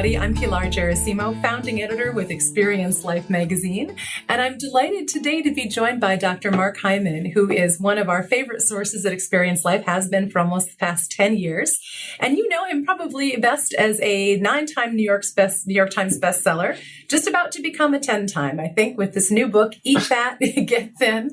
everybody. I'm Pilar Gerasimo, founding editor with Experience Life magazine, and I'm delighted today to be joined by Dr. Mark Hyman, who is one of our favorite sources at Experience Life, has been for almost the past 10 years. And you know him probably best as a nine-time New York's best New York Times bestseller, just about to become a 10-time, I think, with this new book, Eat Fat, Get Thin.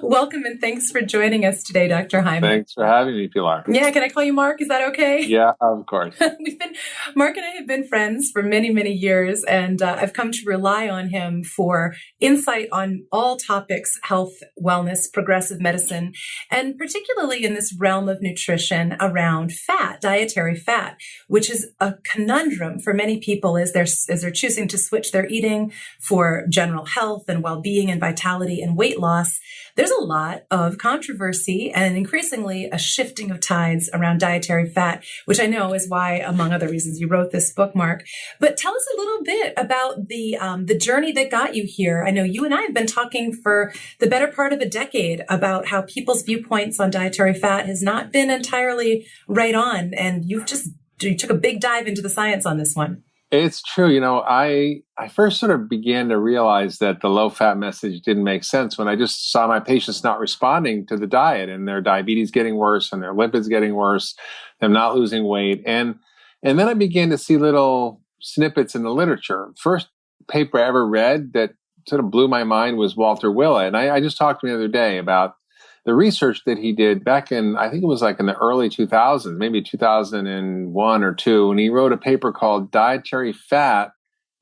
Welcome and thanks for joining us today, Dr. Hyman. Thanks for having me, Pilar. Yeah, can I call you Mark? Is that okay? Yeah, of course. We've been Mark and I have been friends for many, many years, and uh, I've come to rely on him for insight on all topics health, wellness, progressive medicine, and particularly in this realm of nutrition around fat, dietary fat, which is a conundrum for many people as they're, as they're choosing to switch their eating for general health and well being and vitality and weight loss. There's a lot of controversy and increasingly a shifting of tides around dietary fat, which I know is why, among other reasons, you wrote this book, Mark. But tell us a little bit about the um, the journey that got you here. I know you and I have been talking for the better part of a decade about how people's viewpoints on dietary fat has not been entirely right on, and you've just you took a big dive into the science on this one. It's true. You know, I I first sort of began to realize that the low fat message didn't make sense when I just saw my patients not responding to the diet and their diabetes getting worse and their lipids getting worse, them not losing weight. And and then I began to see little snippets in the literature. First paper I ever read that sort of blew my mind was Walter Willett. And I, I just talked to him the other day about the research that he did back in, I think it was like in the early 2000s, maybe 2001 or two, and he wrote a paper called Dietary Fat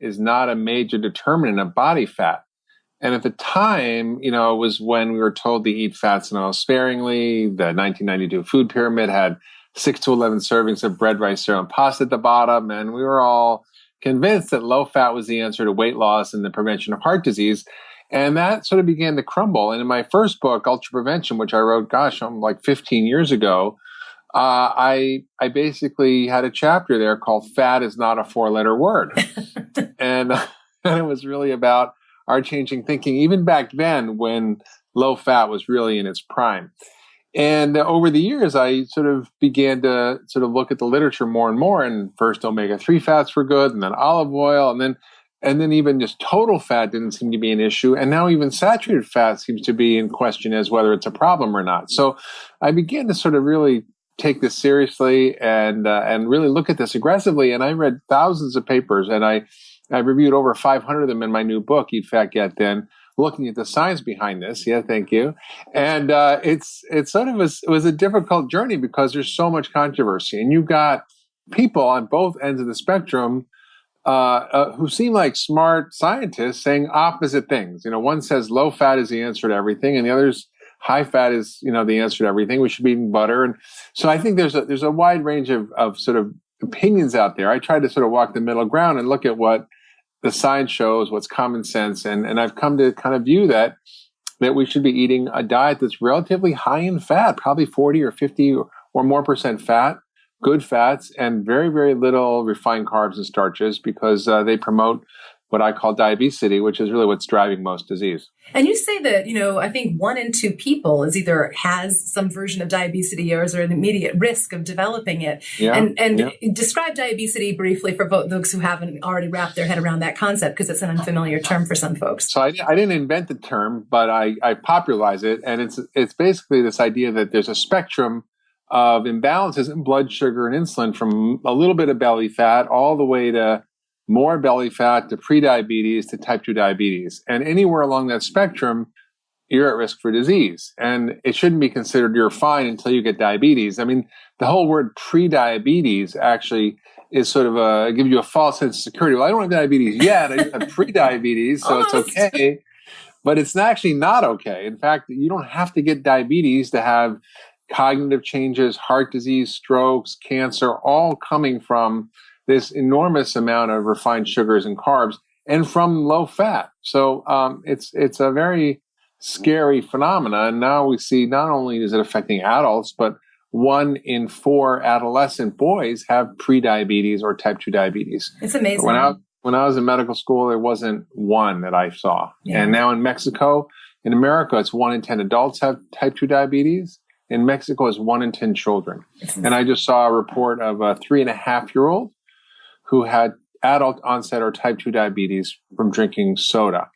is Not a Major Determinant of Body Fat. And at the time, you know, it was when we were told to eat fats and oil sparingly. The 1992 food pyramid had six to 11 servings of bread, rice, cereal, and pasta at the bottom. And we were all convinced that low fat was the answer to weight loss and the prevention of heart disease. And that sort of began to crumble. And in my first book, Ultra Prevention, which I wrote, gosh, I'm like 15 years ago, uh, I I basically had a chapter there called "Fat is not a four-letter word," and, and it was really about our changing thinking, even back then when low fat was really in its prime. And over the years, I sort of began to sort of look at the literature more and more. And first, omega three fats were good, and then olive oil, and then and then even just total fat didn't seem to be an issue and now even saturated fat seems to be in question as whether it's a problem or not so i began to sort of really take this seriously and uh, and really look at this aggressively and i read thousands of papers and i i reviewed over 500 of them in my new book eat fat get thin looking at the science behind this yeah thank you and uh, it's it's sort of a, it was a difficult journey because there's so much controversy and you've got people on both ends of the spectrum uh, uh, who seem like smart scientists saying opposite things. You know, one says low fat is the answer to everything, and the other's high fat is you know the answer to everything. We should be eating butter, and so I think there's a there's a wide range of of sort of opinions out there. I try to sort of walk the middle ground and look at what the science shows, what's common sense, and and I've come to kind of view that that we should be eating a diet that's relatively high in fat, probably 40 or 50 or more percent fat, good fats and very, very little refined carbs and starches because uh, they promote what I call diabesity, which is really what's driving most disease. And you say that, you know, I think one in two people is either has some version of diabesity or is at immediate risk of developing it. Yeah, and and yeah. describe diabesity briefly for those who haven't already wrapped their head around that concept because it's an unfamiliar term for some folks. So I, I didn't invent the term, but I, I popularize it. And it's, it's basically this idea that there's a spectrum of imbalances in blood sugar and insulin from a little bit of belly fat all the way to more belly fat to prediabetes to type 2 diabetes. And anywhere along that spectrum, you're at risk for disease. And it shouldn't be considered you're fine until you get diabetes. I mean, the whole word prediabetes actually is sort of a give you a false sense of security. Well, I don't have diabetes yet. I have prediabetes, so it's okay. But it's actually not okay. In fact, you don't have to get diabetes to have cognitive changes, heart disease, strokes, cancer, all coming from this enormous amount of refined sugars and carbs and from low fat. So um, it's it's a very scary phenomena. And now we see not only is it affecting adults, but one in four adolescent boys have prediabetes or type 2 diabetes. It's amazing. When I, when I was in medical school, there wasn't one that I saw. Yeah. And now in Mexico, in America, it's one in 10 adults have type 2 diabetes in Mexico is one in 10 children. And I just saw a report of a three and a half year old who had adult onset or type 2 diabetes from drinking soda.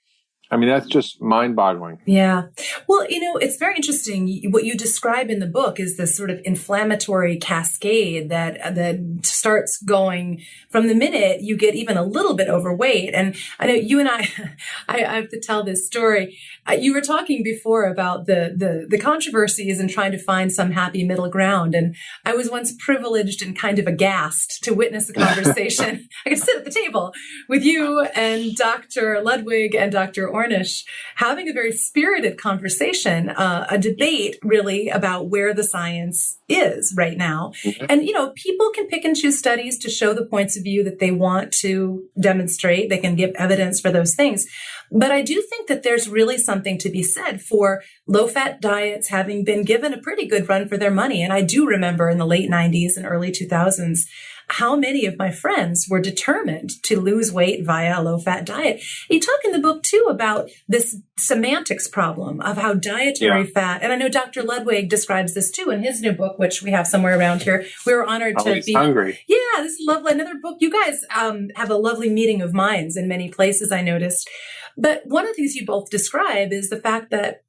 I mean, that's just mind boggling. Yeah. Well, you know, it's very interesting. What you describe in the book is this sort of inflammatory cascade that, that starts going from the minute you get even a little bit overweight. And I know you and I, I, I have to tell this story. Uh, you were talking before about the, the, the controversies and trying to find some happy middle ground. And I was once privileged and kind of aghast to witness a conversation. I could sit at the table with you and Dr. Ludwig and Dr. Ornish having a very spirited conversation, uh, a debate really about where the science is right now. Mm-hmm. And, you know, people can pick and choose studies to show the points of view that they want to demonstrate. They can give evidence for those things. But I do think that there's really something to be said for low fat diets having been given a pretty good run for their money. And I do remember in the late 90s and early 2000s, how many of my friends were determined to lose weight via a low fat diet. You talk in the book too about this semantics problem of how dietary yeah. fat, and I know Dr. Ludwig describes this too in his new book, which we have somewhere around here. We were honored to be hungry. Yeah, this is lovely. Another book. You guys um, have a lovely meeting of minds in many places. I noticed. But one of the things you both describe is the fact that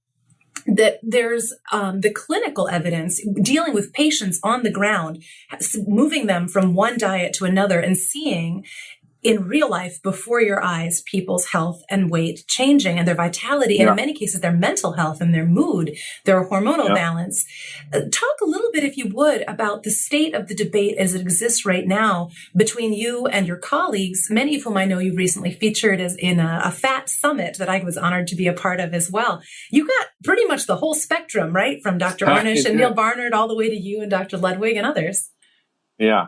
that there's um, the clinical evidence dealing with patients on the ground, moving them from one diet to another and seeing in real life before your eyes people's health and weight changing and their vitality yeah. and in many cases their mental health and their mood their hormonal yeah. balance. Uh, talk a little bit if you would about the state of the debate as it exists right now between you and your colleagues many of whom i know you recently featured as in a, a fat summit that i was honored to be a part of as well. You got pretty much the whole spectrum right? From dr Ornish and neal barnard all the way to you and dr ludwig and others. Yeah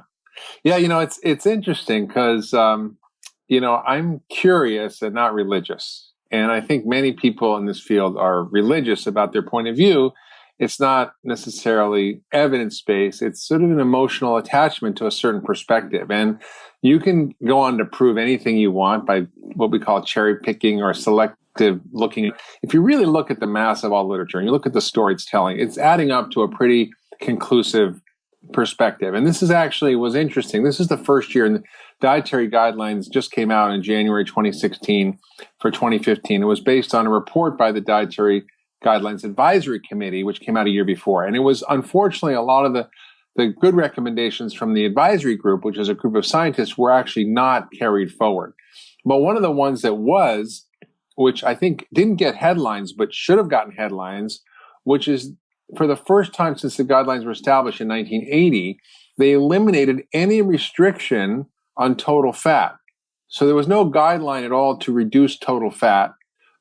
yeah, you know, it's it's interesting because um, you know I'm curious and not religious, and I think many people in this field are religious about their point of view. It's not necessarily evidence based. It's sort of an emotional attachment to a certain perspective, and you can go on to prove anything you want by what we call cherry picking or selective looking. If you really look at the mass of all literature and you look at the story it's telling, it's adding up to a pretty conclusive perspective. And this is actually was interesting. This is the first year, and the dietary guidelines just came out in January 2016 for 2015. It was based on a report by the Dietary Guidelines Advisory Committee, which came out a year before. And it was unfortunately a lot of the the good recommendations from the advisory group, which is a group of scientists, were actually not carried forward. But one of the ones that was, which I think didn't get headlines, but should have gotten headlines, which is for the first time since the guidelines were established in 1980, they eliminated any restriction on total fat. So there was no guideline at all to reduce total fat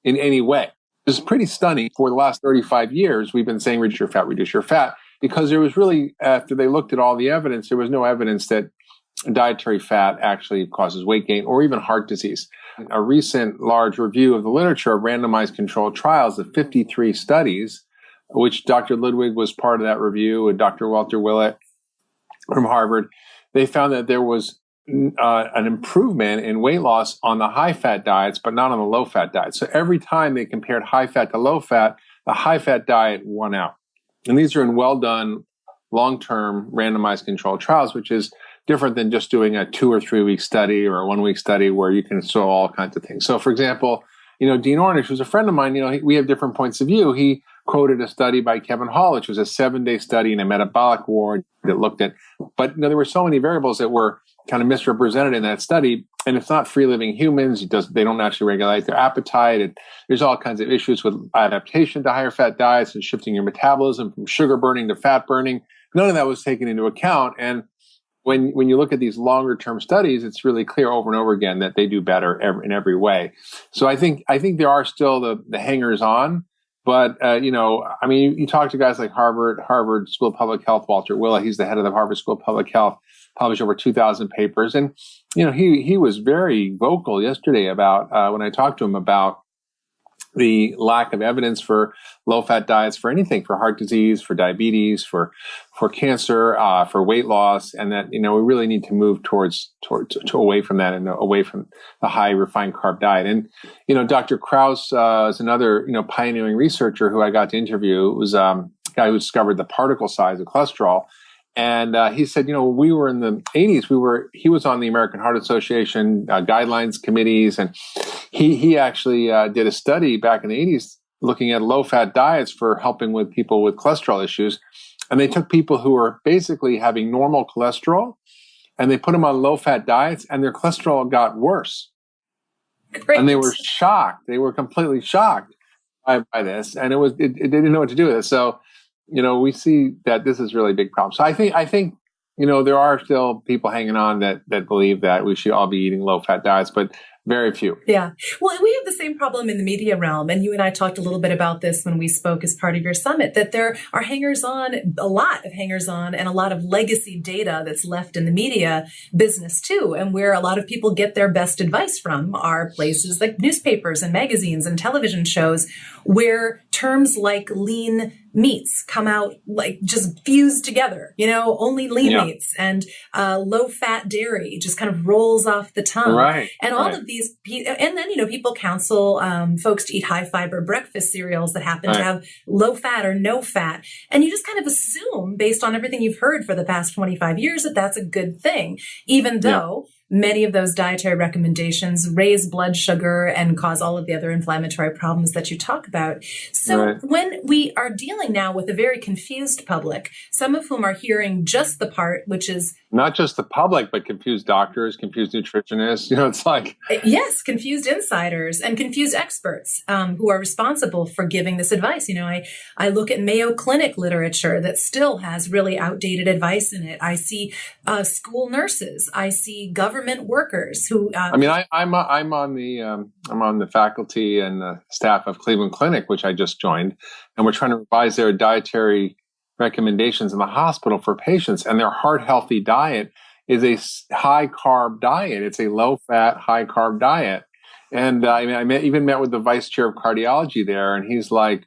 in any way. This is pretty stunning. For the last 35 years, we've been saying reduce your fat, reduce your fat, because there was really, after they looked at all the evidence, there was no evidence that dietary fat actually causes weight gain or even heart disease. A recent large review of the literature of randomized controlled trials of 53 studies which Dr. Ludwig was part of that review, and Dr. Walter Willett from Harvard, they found that there was uh, an improvement in weight loss on the high fat diets, but not on the low fat diet. So every time they compared high fat to low fat, the high fat diet won out. And these are in well done, long term randomized controlled trials, which is different than just doing a two or three week study or a one week study where you can show all kinds of things. So, for example, you know, Dean Ornish, who's a friend of mine, you know, we have different points of view. He quoted a study by Kevin Hall, which was a seven day study in a metabolic ward that looked at, but you know, there were so many variables that were kind of misrepresented in that study. And it's not free living humans. Does, they don't actually regulate their appetite. And there's all kinds of issues with adaptation to higher fat diets and shifting your metabolism from sugar burning to fat burning. None of that was taken into account. And when when you look at these longer term studies, it's really clear over and over again that they do better every, in every way. So I think I think there are still the the hangers on, but uh, you know, I mean, you, you, talk to guys like Harvard Harvard School of Public Health, Walter Willett. He's the head of the Harvard School of Public Health. Published over two thousand papers, and you know, he he was very vocal yesterday about uh, when I talked to him about the lack of evidence for low fat diets for anything for heart disease for diabetes for for cancer uh, for weight loss and that you know we really need to move towards towards to, away from that and away from the high refined carb diet. And you know dr krauss uh, is another you know pioneering researcher who i got to interview. It was um, a guy who discovered the particle size of cholesterol And uh, he said, you know, we were in the 80s. We were he was on the American Heart Association uh, guidelines committees, and he he actually uh, did a study back in the 80s looking at low fat diets for helping with people with cholesterol issues. And they took people who were basically having normal cholesterol, and they put them on low fat diets, and their cholesterol got worse. Great. And they were shocked. They were completely shocked by, by this, and it was it, it, they didn't know what to do with it. So, you know, we see that this is really a big problem. So I think I think you know there are still people hanging on that that believe that we should all be eating low fat diets, but very few. Yeah. Well, we have the same problem in the media realm. And you and I talked a little bit about this when we spoke as part of your summit that there are hangers on, a lot of hangers on, and a lot of legacy data that's left in the media business too. And where a lot of people get their best advice from are places like newspapers and magazines and television shows where terms like lean meats come out like just fused together, you know, only lean yeah. meats and uh, low fat dairy just kind of rolls off the tongue. Right. And all right. of these, and then, you know, people counsel um, folks to eat high fiber breakfast cereals that happen right. to have low fat or no fat. And you just kind of assume based on everything you've heard for the past 25 years that that's a good thing, even though yeah many of those dietary recommendations raise blood sugar and cause all of the other inflammatory problems that you talk about. So right. when we are dealing now with a very confused public, some of whom are hearing just the part which is not just the public, but confused doctors, confused nutritionists. You know, it's like uh, yes, confused insiders and confused experts um, who are responsible for giving this advice. You know, I I look at Mayo Clinic literature that still has really outdated advice in it. I see uh, school nurses. I see government workers who. Uh, I mean, I, am I'm, I'm on the um, I'm on the faculty and the staff of Cleveland Clinic, which I just joined, and we're trying to revise their dietary recommendations in the hospital for patients, and their heart healthy diet is a high carb diet. It's a low fat, high carb diet. And uh, I mean, I met, even met with the vice chair of cardiology there, and he's like,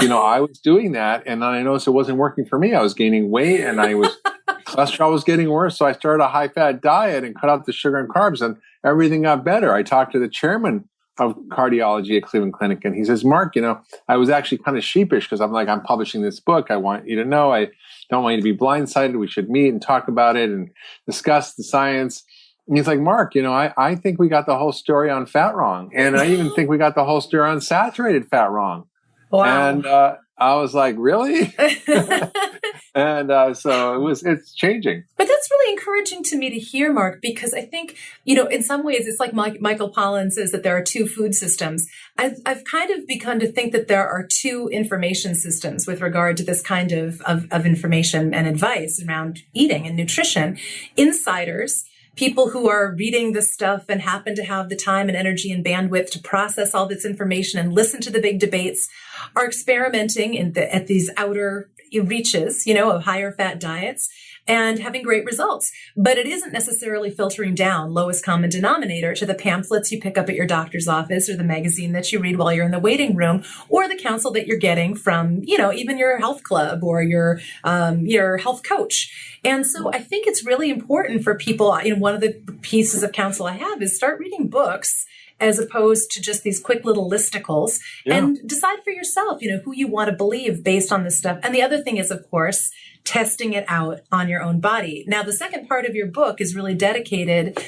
you know, I was doing that, and then I noticed it wasn't working for me. I was gaining weight, and I was cholesterol was getting worse. So I started a high fat diet and cut out the sugar and carbs, and everything got better. I talked to the chairman of cardiology at Cleveland Clinic. And he says, Mark, you know, I was actually kind of sheepish because I'm like, I'm publishing this book. I want you to know I don't want you to be blindsided. We should meet and talk about it and discuss the science. And he's like, Mark, you know, I, I think we got the whole story on fat wrong. And I even think we got the whole story on saturated fat wrong. Wow. And uh, I was like, really? and uh, so it was, it's changing. But that's really encouraging to me to hear, Mark, because I think, you know, in some ways, it's like Mike, Michael Pollan says that there are two food systems. I've, I've kind of begun to think that there are two information systems with regard to this kind of, of, of information and advice around eating and nutrition. Insiders, people who are reading this stuff and happen to have the time and energy and bandwidth to process all this information and listen to the big debates are experimenting in the, at these outer reaches, you know, of higher fat diets and having great results. But it isn't necessarily filtering down lowest common denominator to the pamphlets you pick up at your doctor's office or the magazine that you read while you're in the waiting room or the counsel that you're getting from, you know, even your health club or your, um, your health coach. And so I think it's really important for people, you know, one of the pieces of counsel I have is start reading books as opposed to just these quick little listicles yeah. and decide for yourself, you know, who you want to believe based on this stuff. And the other thing is, of course, testing it out on your own body. Now, the second part of your book is really dedicated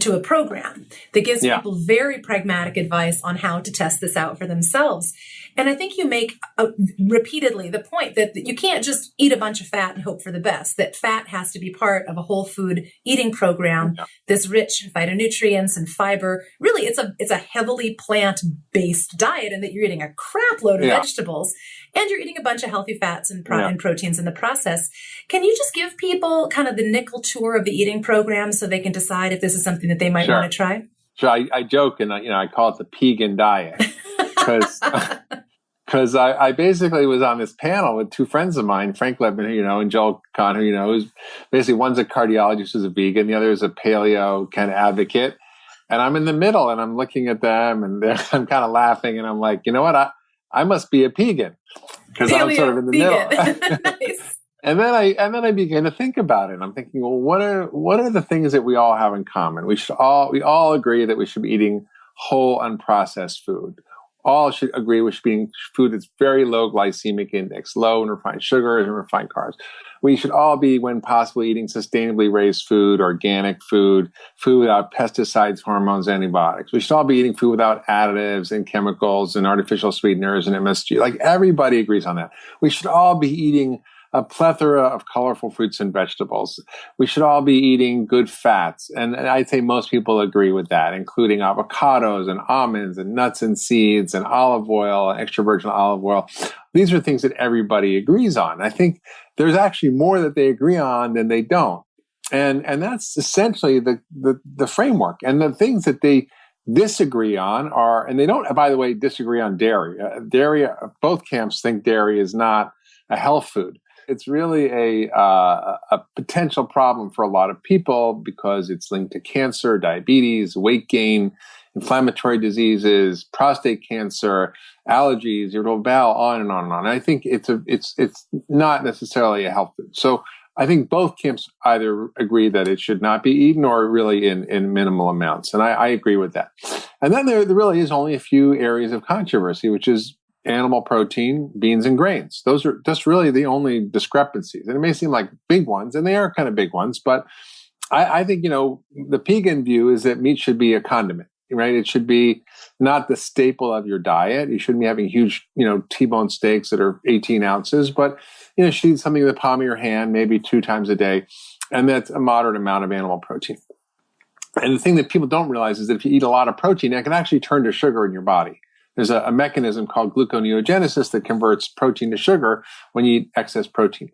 to a program that gives yeah. people very pragmatic advice on how to test this out for themselves. And I think you make uh, repeatedly the point that, that, you can't just eat a bunch of fat and hope for the best, that fat has to be part of a whole food eating program yeah. that's rich in phytonutrients and fiber. Really, it's a, it's a heavily plant based diet and that you're eating a crap load of yeah. vegetables and you're eating a bunch of healthy fats and, pro- yeah. and proteins in the process. Can you just give people kind of the nickel tour of the eating program so they can decide if this is something that they might sure. want to try? Sure. I, I joke and I, you know I call it the Pegan diet because because I, I, basically was on this panel with two friends of mine, Frank Lipman, you know, and Joel Kahn, you know, who's basically one's a cardiologist who's a vegan, the other is a paleo kind of advocate. And I'm in the middle and I'm looking at them and I'm kind of laughing and I'm like, you know what? I, I must be a pegan because I'm sort of in the middle. nice. And then I and then I began to think about it. I'm thinking, well, what are what are the things that we all have in common? We should all we all agree that we should be eating whole unprocessed food all should agree with being food that's very low glycemic index, low in refined sugars and refined carbs. We should all be, when possible, eating sustainably raised food, organic food, food without pesticides, hormones, antibiotics. We should all be eating food without additives and chemicals and artificial sweeteners and MSG. Like everybody agrees on that. We should all be eating a plethora of colorful fruits and vegetables. We should all be eating good fats. And, I'd say most people agree with that, including avocados and almonds and nuts and seeds and olive oil extra virgin olive oil. These are things that everybody agrees on. I think there's actually more that they agree on than they don't. And, and that's essentially the, the, the framework. And the things that they disagree on are, and they don't, by the way, disagree on dairy. Uh, dairy, both camps think dairy is not a health food it's really a uh, a potential problem for a lot of people because it's linked to cancer, diabetes, weight gain, inflammatory diseases, prostate cancer, allergies, irritable bowel, on and on and on. And I think it's a it's it's not necessarily a health food. So I think both camps either agree that it should not be eaten or really in, in minimal amounts. And I, I agree with that. And then there, there really is only a few areas of controversy, which is animal protein, beans, and grains. Those are just really the only discrepancies. And it may seem like big ones, and they are kind of big ones, but I, I think, you know, the Pegan view is that meat should be a condiment, right? It should be not the staple of your diet. You shouldn't be having huge, you know, T-bone steaks that are 18 ounces, but, you know, should eat something in the palm of your hand, maybe two times a day. And that's a moderate amount of animal protein. And the thing that people don't realize is that if you eat a lot of protein, it can actually turn to sugar in your body there's a, a, mechanism called gluconeogenesis that converts protein to sugar when you eat excess protein.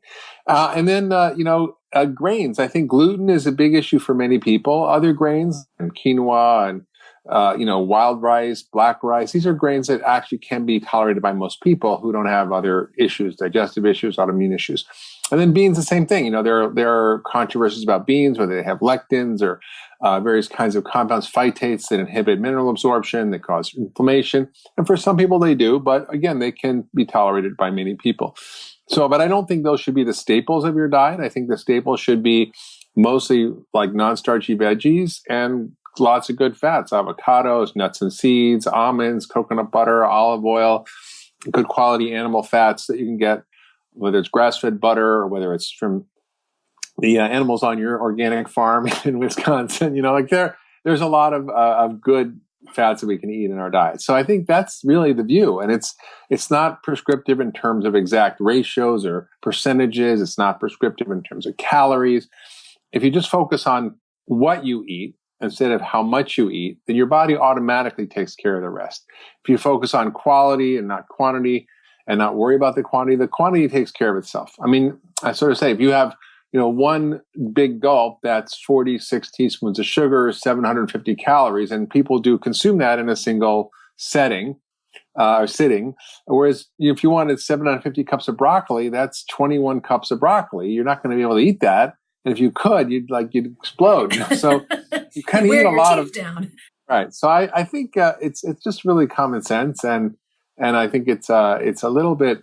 Uh, and then, uh, you know, uh, grains. I think gluten is a big issue for many people. Other grains and quinoa and uh, you know, wild rice, black rice. These are grains that actually can be tolerated by most people who don't have other issues, digestive issues, autoimmune issues. And then beans, the same thing. You know, there are, there are controversies about beans, whether they have lectins or uh, various kinds of compounds, phytates that inhibit mineral absorption, that cause inflammation. And for some people, they do, but again, they can be tolerated by many people. So, but I don't think those should be the staples of your diet. I think the staples should be mostly like non-starchy veggies and lots of good fats, avocados, nuts and seeds, almonds, coconut butter, olive oil, good quality animal fats that you can get, whether it's grass-fed butter or whether it's from the uh, animals on your organic farm in Wisconsin. You know, like there, there's a lot of uh, of good fats that we can eat in our diet. So I think that's really the view, and it's it's not prescriptive in terms of exact ratios or percentages. It's not prescriptive in terms of calories. If you just focus on what you eat instead of how much you eat, then your body automatically takes care of the rest. If you focus on quality and not quantity, and not worry about the quantity, the quantity takes care of itself. I mean, I sort of say if you have you know, one big gulp, that's 46 teaspoons of sugar, 750 calories, and people do consume that in a single setting uh, or sitting. Whereas if you wanted 750 cups of broccoli, that's 21 cups of broccoli. You're not going to be able to eat that. And if you could, you'd like you'd explode. You know? So you kind of eat a lot of down. right. So I, I think uh, it's it's just really common sense, and and I think it's uh, it's a little bit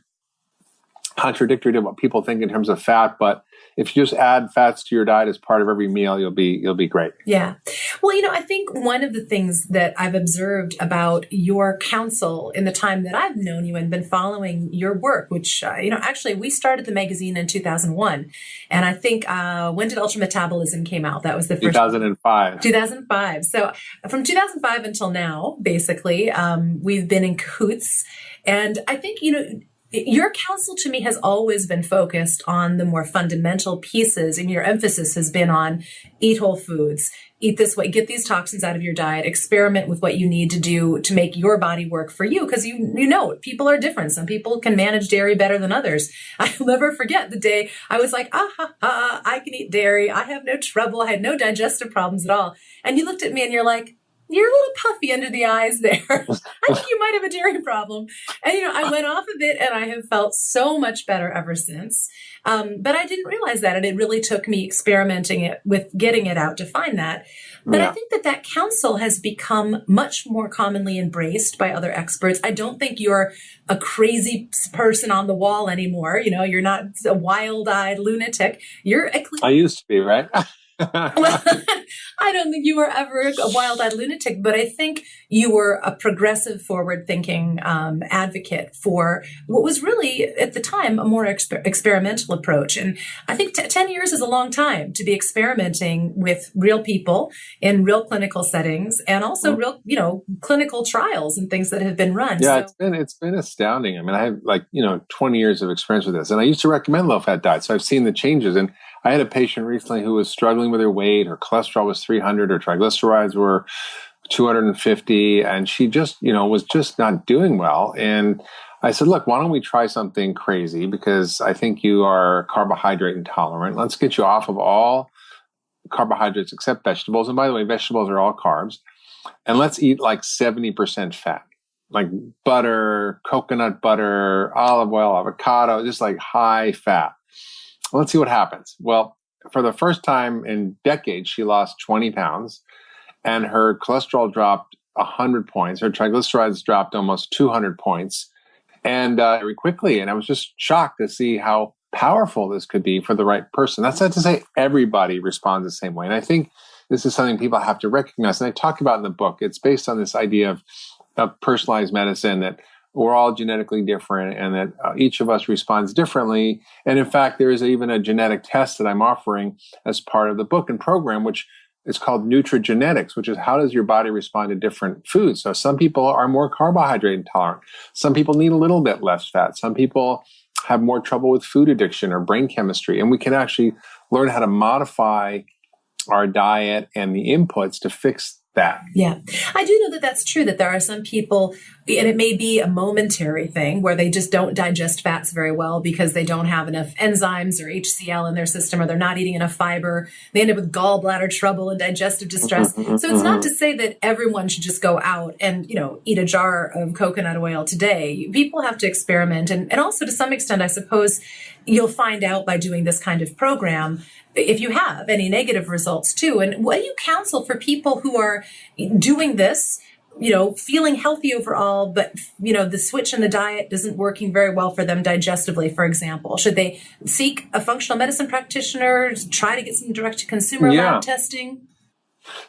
contradictory to what people think in terms of fat, but if you just add fats to your diet as part of every meal, you'll be you'll be great. Yeah. Well, you know, I think one of the things that I've observed about your counsel in the time that I've known you and been following your work, which uh, you know, actually we started the magazine in 2001, and I think uh, when did Ultra Metabolism came out? That was the first 2005. 2005. So from 2005 until now, basically, um, we've been in cahoots, and I think you know your counsel to me has always been focused on the more fundamental pieces and your emphasis has been on eat whole foods. Eat this way. Get these toxins out of your diet. Experiment with what you need to do to make your body work for you. Because you you know people are different. Some people can manage dairy better than others. I'll never forget the day i was like ah ha, ha, i can eat dairy. I have no trouble. I had no digestive problems at all. And you looked at me and you're like you're a little puffy under the eyes there. I think you might have a dairy problem. And, you know, I went off of it and I have felt so much better ever since. Um, but I didn't realize that. And it really took me experimenting it with getting it out to find that. But yeah. I think that that counsel has become much more commonly embraced by other experts. I don't think you're a crazy person on the wall anymore. You know, you're not a wild eyed lunatic. You're a I used to be, right? well, I don't think you were ever a wild-eyed lunatic, but I think you were a progressive, forward-thinking um, advocate for what was really, at the time, a more exper- experimental approach. And I think t- ten years is a long time to be experimenting with real people in real clinical settings, and also mm-hmm. real, you know, clinical trials and things that have been run. Yeah, so- it's been it's been astounding. I mean, I have like you know twenty years of experience with this, and I used to recommend low-fat diets, so I've seen the changes and I had a patient recently who was struggling with her weight. Her cholesterol was 300. Her triglycerides were 250, and she just, you know, was just not doing well. And I said, look, why don't we try something crazy? Because I think you are carbohydrate intolerant. Let's get you off of all carbohydrates except vegetables. And by the way, vegetables are all carbs. And let's eat like 70% fat, like butter, coconut butter, olive oil, avocado, just like high fat let's see what happens. Well, for the first time in decades, she lost 20 pounds and her cholesterol dropped 100 points. Her triglycerides dropped almost 200 points and uh, very quickly. And I was just shocked to see how powerful this could be for the right person. That's not to say everybody responds the same way. And I think this is something people have to recognize. And I talk about in the book. It's based on this idea of, of personalized medicine that we're all genetically different and that uh, each of us responds differently. And in fact, there is even a genetic test that I'm offering as part of the book and program, which is called nutrigenetics, which is how does your body respond to different foods? So some people are more carbohydrate intolerant. Some people need a little bit less fat. Some people have more trouble with food addiction or brain chemistry. And we can actually learn how to modify our diet and the inputs to fix that. Yeah. I do know that that's true, that there are some people, and it may be a momentary thing where they just don't digest fats very well because they don't have enough enzymes or HCl in their system or they're not eating enough fiber. They end up with gallbladder trouble and digestive distress. Mm-hmm, so it's not mm-hmm. to say that everyone should just go out and, you know, eat a jar of coconut oil today. People have to experiment. And, and also to some extent, I suppose you'll find out by doing this kind of program if you have any negative results too. And what do you counsel for people who are doing this? you know, feeling healthy overall, but you know, the switch in the diet isn't working very well for them digestively, for example. Should they seek a functional medicine practitioner, try to get some direct to consumer yeah. lab testing?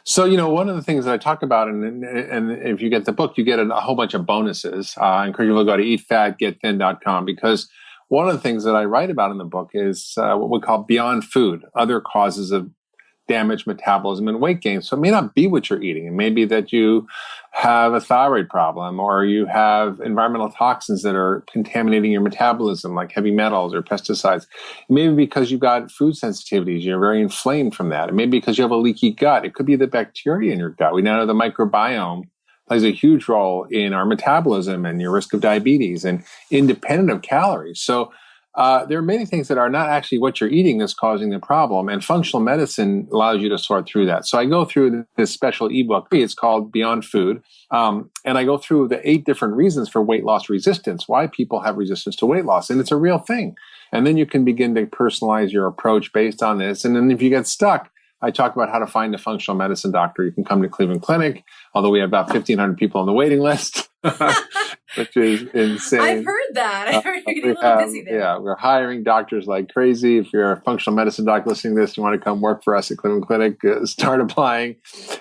So, you know, one of the things that I talk about, and, and if you get the book, you get a, whole bunch of bonuses. Uh, I encourage you to go to eatfatgetthin.com because one of the things that I write about in the book is uh, what we call beyond food, other causes of damage, metabolism and weight gain. So it may not be what you're eating. It may be that you have a thyroid problem or you have environmental toxins that are contaminating your metabolism, like heavy metals or pesticides. It may be because you've got food sensitivities. You're very inflamed from that. It may be because you have a leaky gut. It could be the bacteria in your gut. We now know the microbiome plays a huge role in our metabolism and your risk of diabetes and independent of calories. So uh, there are many things that are not actually what you're eating that's causing the problem, and functional medicine allows you to sort through that. So I go through this special ebook. It's called Beyond Food, um, and I go through the eight different reasons for weight loss resistance, why people have resistance to weight loss, and it's a real thing. And then you can begin to personalize your approach based on this. And then if you get stuck, I talk about how to find a functional medicine doctor. You can come to Cleveland Clinic, although we have about 1,500 people on the waiting list, which is insane. I've heard that. I've heard you're getting a little busy there. Yeah, we're hiring doctors like crazy. If you're a functional medicine doctor listening to this, you want to come work for us at Cleveland Clinic, uh, start applying.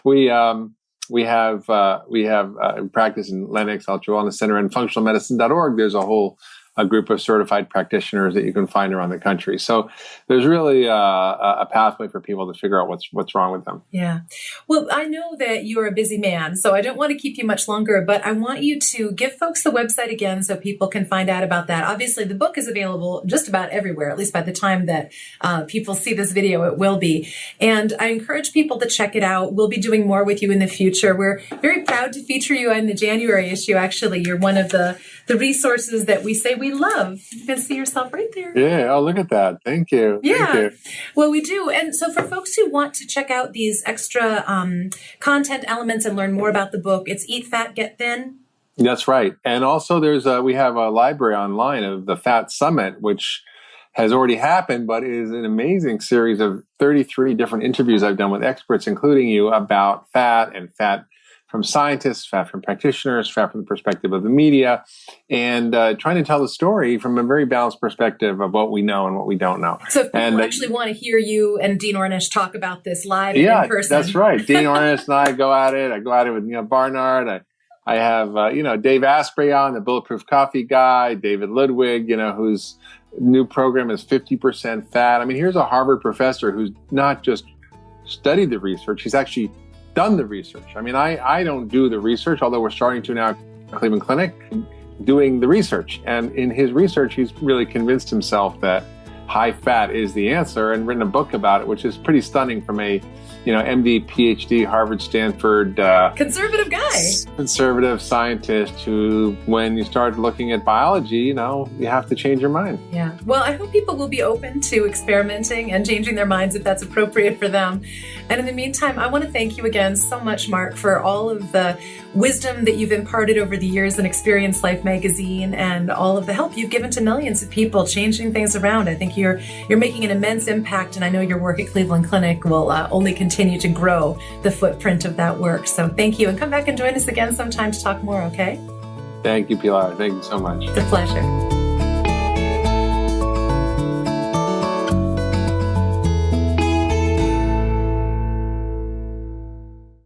We, um, we have uh, we have uh, practice in Lenox Ultra Wellness Center and functionalmedicine.org. There's a whole a group of certified practitioners that you can find around the country. So there's really a, a, pathway for people to figure out what's what's wrong with them. Yeah. Well, I know that you're a busy man, so I don't want to keep you much longer, but I want you to give folks the website again so people can find out about that. Obviously, the book is available just about everywhere, at least by the time that uh, people see this video, it will be. And I encourage people to check it out. We'll be doing more with you in the future. We're very proud to feature you in the January issue. Actually, you're one of the the resources that we say we love. You can see yourself right there. Yeah. Oh, look at that. Thank you. Yeah. Thank you. Well, we do. And so for folks who want to check out these extra um, content elements and learn more about the book, it's Eat Fat, Get Thin. That's right. And also there's a, we have a library online of the Fat Summit, which has already happened, but is an amazing series of 33 different interviews I've done with experts, including you, about fat and fat from scientists, fat from practitioners, fat from the perspective of the media, and uh, trying to tell the story from a very balanced perspective of what we know and what we don't know. So, people And, uh, actually want to hear you and Dean Ornish talk about this live yeah, in person, that's right. Dean Ornish and I go at it. I go at it with Neal Barnard. I, I have uh, you know Dave Asprey on the Bulletproof Coffee guy, David Ludwig, you know whose new program is fifty percent fat. I mean, here's a Harvard professor who's not just studied the research; he's actually done the research. I mean, I I don't do the research, although we're starting to now at Cleveland Clinic doing the research. And in his research, he's really convinced himself that high fat is the answer and written a book about it, which is pretty stunning from a, you know, MD, PhD, Harvard, Stanford, uh, conservative guy. conservative scientist who, when you start looking at biology, you know, you have to change your mind. Yeah. Well, I hope people will be open to experimenting and changing their minds if that's appropriate for them. And in the meantime, I want to thank you again so much, Mark, for all of the wisdom that you've imparted over the years in Experience Life magazine and all of the help you've given to millions of people changing things around. I think you're you're making an immense impact, and I know your work at Cleveland Clinic will uh, only continue to grow the footprint of that work. So thank you, and come back and join us again sometime to talk more. Okay? Thank you, Pilar. Thank you so much. It's a pleasure.